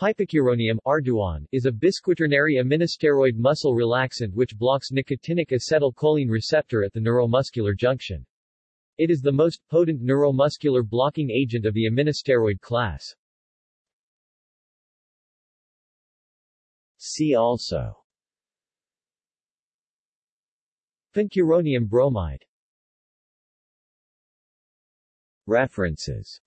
Pipecuronium Arduan, is a bisquaternary aminosteroid muscle relaxant which blocks nicotinic acetylcholine receptor at the neuromuscular junction. It is the most potent neuromuscular blocking agent of the aminosteroid class. See also Pancuronium bromide References